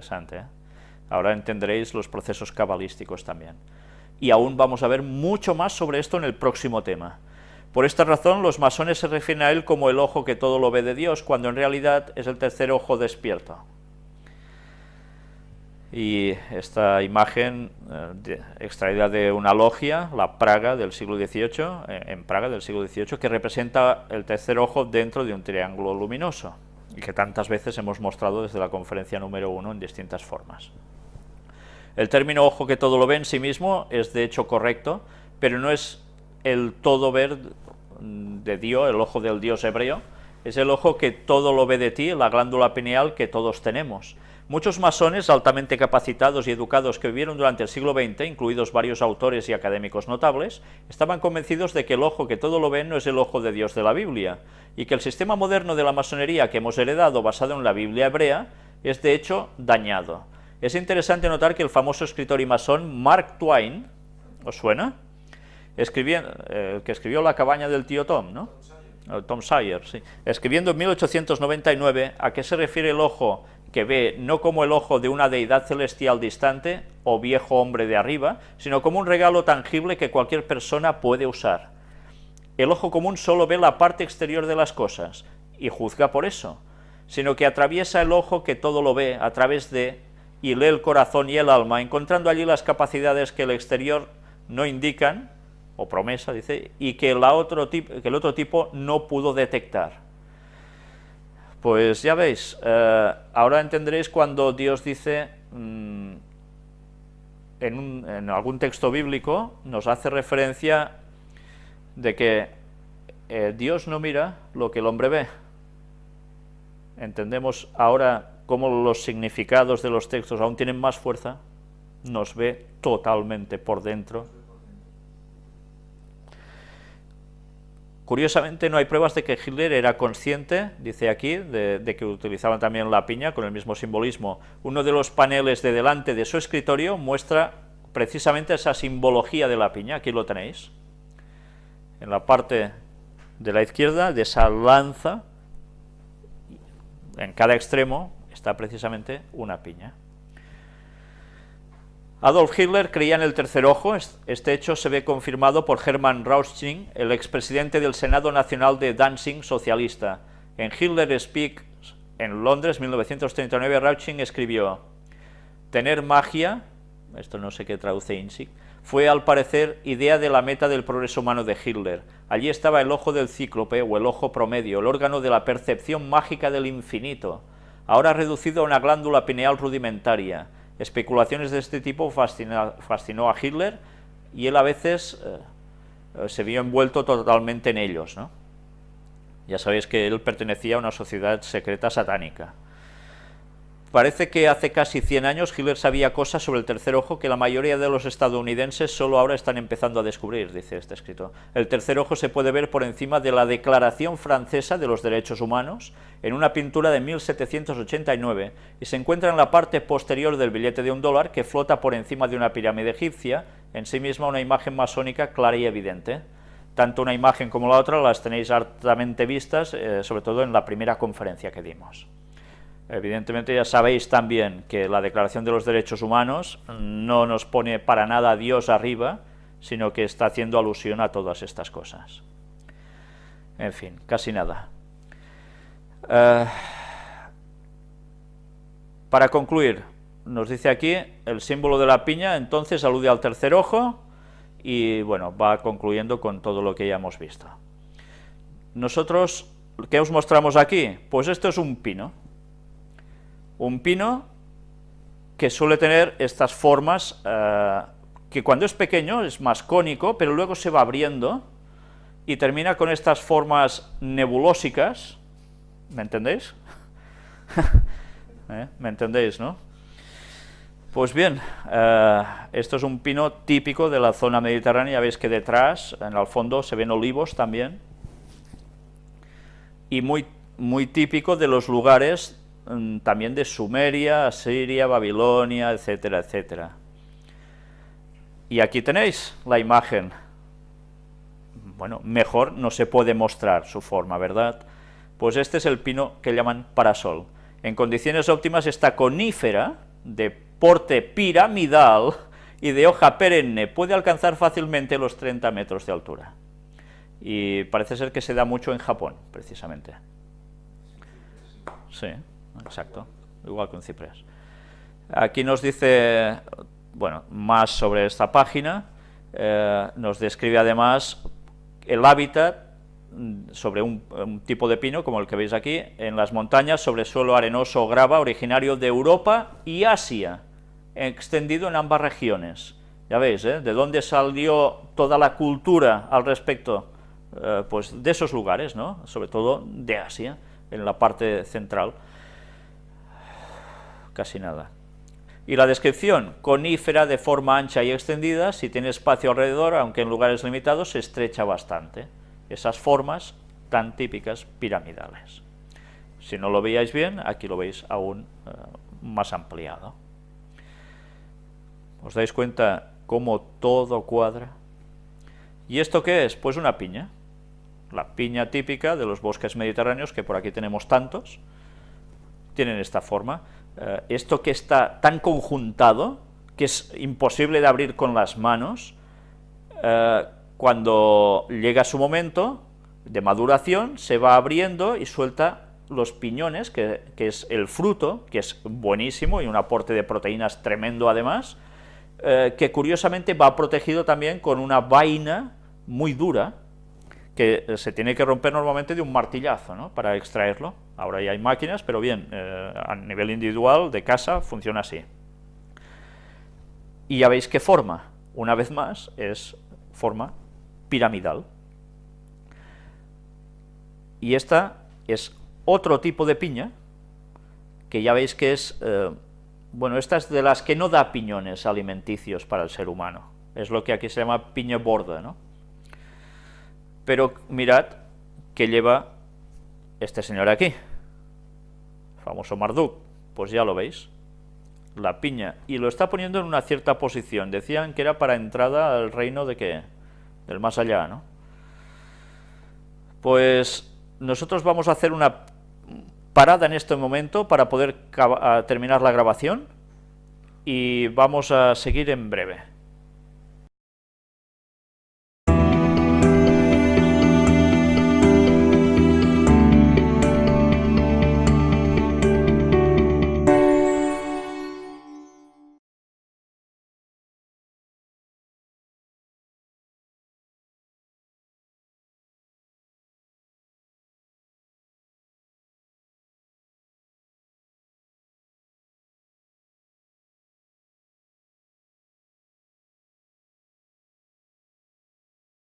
interesante. ¿eh? Ahora entenderéis los procesos cabalísticos también. Y aún vamos a ver mucho más sobre esto en el próximo tema. Por esta razón, los masones se refieren a él como el ojo que todo lo ve de Dios, cuando en realidad es el tercer ojo despierto. Y esta imagen eh, extraída de una logia, la Praga del siglo XVIII, eh, en Praga del siglo XVIII, que representa el tercer ojo dentro de un triángulo luminoso, y que tantas veces hemos mostrado desde la conferencia número uno en distintas formas. El término ojo que todo lo ve en sí mismo es de hecho correcto, pero no es el todo ver de Dios, el ojo del Dios hebreo, es el ojo que todo lo ve de ti, la glándula pineal que todos tenemos. Muchos masones altamente capacitados y educados que vivieron durante el siglo XX, incluidos varios autores y académicos notables, estaban convencidos de que el ojo que todo lo ve no es el ojo de Dios de la Biblia, y que el sistema moderno de la masonería que hemos heredado basado en la Biblia hebrea es de hecho dañado. Es interesante notar que el famoso escritor y masón Mark Twain, ¿os suena? Eh, que escribió La cabaña del tío Tom, ¿no? Tom Sawyer, sí. Escribiendo en 1899 a qué se refiere el ojo que ve no como el ojo de una deidad celestial distante o viejo hombre de arriba, sino como un regalo tangible que cualquier persona puede usar. El ojo común solo ve la parte exterior de las cosas y juzga por eso, sino que atraviesa el ojo que todo lo ve a través de y lee el corazón y el alma, encontrando allí las capacidades que el exterior no indican, o promesa, dice, y que, otro que el otro tipo no pudo detectar. Pues ya veis, eh, ahora entenderéis cuando Dios dice, mm, en, algún texto bíblico, nos hace referencia de que eh, Dios no mira lo que el hombre ve. Entendemos ahora cómo los significados de los textos aún tienen más fuerza, nos ve totalmente por dentro. Curiosamente no hay pruebas de que Hitler era consciente, dice aquí, de, que utilizaban también la piña con el mismo simbolismo. Uno de los paneles de delante de su escritorio muestra precisamente esa simbología de la piña, aquí lo tenéis. En la parte de la izquierda, de esa lanza, en cada extremo, está precisamente una piña. Adolf Hitler creía en el tercer ojo, este hecho se ve confirmado por Hermann Rauschning, el expresidente del Senado Nacional de Danzig socialista. En Hitler Speaks, en Londres, 1939, Rauschning escribió, tener magia, esto no sé qué traduce INSIC, fue al parecer idea de la meta del progreso humano de Hitler. Allí estaba el ojo del cíclope o el ojo promedio, el órgano de la percepción mágica del infinito, ahora reducido a una glándula pineal rudimentaria. Especulaciones de este tipo fascinó a Hitler y él a veces eh, se vio envuelto totalmente en ellos. ¿no? Ya sabéis que él pertenecía a una sociedad secreta satánica. Parece que hace casi 100 años Hitler sabía cosas sobre el tercer ojo que la mayoría de los estadounidenses solo ahora están empezando a descubrir, dice este escrito. El tercer ojo se puede ver por encima de la Declaración Francesa de los Derechos Humanos, en una pintura de 1789, y se encuentra en la parte posterior del billete de un dólar que flota por encima de una pirámide egipcia, en sí misma una imagen masónica clara y evidente. Tanto una imagen como la otra las tenéis hartamente vistas, eh, sobre todo en la primera conferencia que dimos. Evidentemente ya sabéis también que la Declaración de los Derechos Humanos no nos pone para nada a Dios arriba, sino que está haciendo alusión a todas estas cosas. En fin, casi nada. Eh, para concluir, nos dice aquí, el símbolo de la piña entonces alude al tercer ojo, y bueno, va concluyendo con todo lo que ya hemos visto. Nosotros, ¿qué os mostramos aquí? Pues esto es un pino, un pino que suele tener estas formas, eh, que cuando es pequeño es más cónico, pero luego se va abriendo y termina con estas formas nebulósicas, ¿me entendéis? ¿Eh? ¿Me entendéis, no? Pues bien, eh, esto es un pino típico de la zona mediterránea, veis que detrás, en el fondo, se ven olivos también, y muy, muy típico de los lugares también de Sumeria, Asiria, Babilonia, etcétera, etcétera. Y aquí tenéis la imagen. Bueno, mejor no se puede mostrar su forma, ¿verdad? Pues este es el pino que llaman parasol. En condiciones óptimas esta conífera de porte piramidal y de hoja perenne, puede alcanzar fácilmente los 30 metros de altura. Y parece ser que se da mucho en Japón, precisamente. Sí, exacto, igual que un ciprés. Aquí nos dice, bueno, más sobre esta página, eh, nos describe además el hábitat mm, sobre un, tipo de pino, como el que veis aquí, en las montañas sobre suelo arenoso o grava, originario de Europa y Asia, extendido en ambas regiones. Ya veis, ¿eh? de dónde salió toda la cultura al respecto, eh, pues de esos lugares, ¿no? sobre todo de Asia, en la parte central. Casi nada. Y la descripción, conífera de forma ancha y extendida, si tiene espacio alrededor, aunque en lugares limitados, se estrecha bastante. Esas formas tan típicas piramidales. Si no lo veíais bien, aquí lo veis aún eh, más ampliado. ¿Os dais cuenta cómo todo cuadra? ¿Y esto qué es? Pues una piña. La piña típica de los bosques mediterráneos, que por aquí tenemos tantos, tienen esta forma. Eh, esto que está tan conjuntado, que es imposible de abrir con las manos, eh, cuando llega su momento de maduración, se va abriendo y suelta los piñones, que, es el fruto, que es buenísimo y un aporte de proteínas tremendo además, eh, que curiosamente va protegido también con una vaina muy dura, que se tiene que romper normalmente de un martillazo ¿no? para extraerlo. Ahora ya hay máquinas, pero bien, eh, a nivel individual, de casa, funciona así. Y ya veis qué forma, una vez más, es forma piramidal. Y esta es otro tipo de piña, que ya veis que es, eh, bueno, esta es de las que no da piñones alimenticios para el ser humano, es lo que aquí se llama piña borda, ¿no? Pero mirad que lleva este señor aquí, famoso Marduk, pues ya lo veis, la piña, y lo está poniendo en una cierta posición, decían que era para entrada al reino de qué, del más allá, ¿no? Pues nosotros vamos a hacer una parada en este momento para poder terminar la grabación y vamos a seguir en breve.